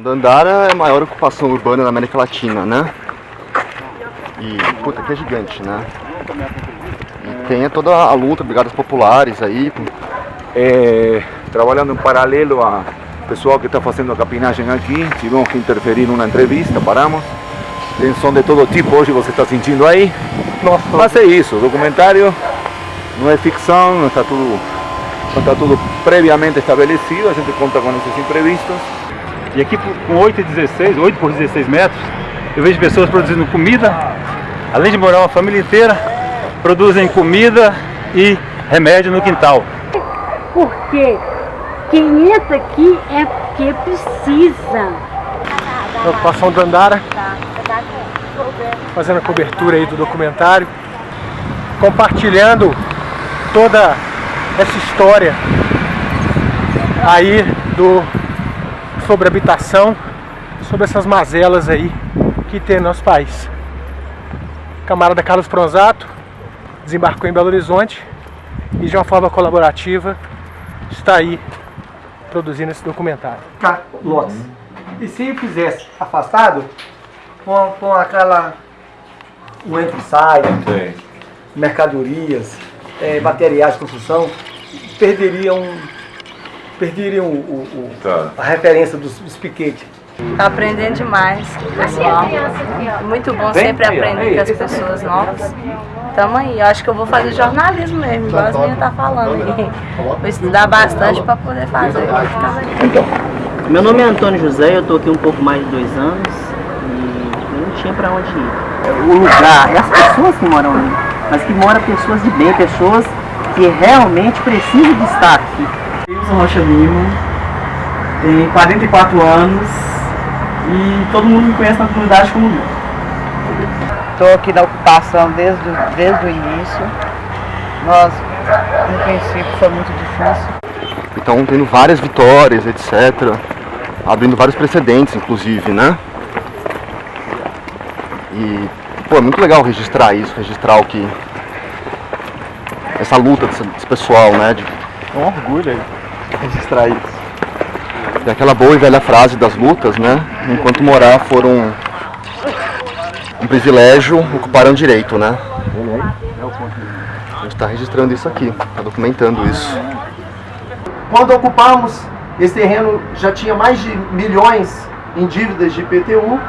Dandara é a maior ocupação urbana da América Latina, né? E, puta, aqui é gigante, né? E tem toda a luta, brigadas populares aí. É, trabalhando em paralelo a pessoal que está fazendo a capinagem aqui, tivemos que interferir numa entrevista, paramos. Tem som de todo tipo, hoje você está sentindo aí. Nossa. Mas é isso, documentário não é ficção, não está tudo, não está tudo previamente estabelecido, a gente conta com esses imprevistos. E aqui com 8 e 16, 8 por 16 metros, eu vejo pessoas produzindo comida, além de morar uma família inteira, produzem comida e remédio no quintal. Porque quem entra aqui é porque precisa. Ocupação do Andara, fazendo a cobertura aí do documentário, compartilhando toda essa história aí do sobre habitação, sobre essas mazelas aí que tem no nosso país. Camarada Carlos Pronzato desembarcou em Belo Horizonte e de uma forma colaborativa está aí produzindo esse documentário. Lotes. E se fizesse afastado, com, com aquela o entra e sai, mercadorias, eh, materiais de construção, perderiam, perderiam o, o- o- a referência dos, dos piquetes. Tá aprendendo demais. Pessoal. Muito bom sempre aprender com as pessoas novas. Tamo aí, eu acho que eu vou fazer jornalismo mesmo, igual as meninas tá falando aí. Vou estudar bastante para poder fazer. Legal. Meu nome é Antônio José, eu estou aqui um pouco mais de dois anos e eu não tinha para onde ir. O lugar, é as pessoas que moram ali, mas que moram pessoas de bem, pessoas que realmente precisam de estar aqui. Wilson Rocha Lima, tem 44 anos e todo mundo me conhece na comunidade como Lima. Estou aqui na ocupação desde, o- desde o início. Nós, no princípio, foi muito difícil. Então tendo várias vitórias, etc. Abrindo vários precedentes, inclusive, né? E, pô, é muito legal registrar isso, registrar o que... Essa luta desse, desse pessoal, né? De, é um orgulho aí, isso. E aquela boa e velha frase das lutas, né? Enquanto morar foram um privilégio, ocuparam direito, né? A gente está registrando isso aqui, está documentando isso. Quando ocupamos, esse terreno já tinha mais de milhões em dívidas de IPTU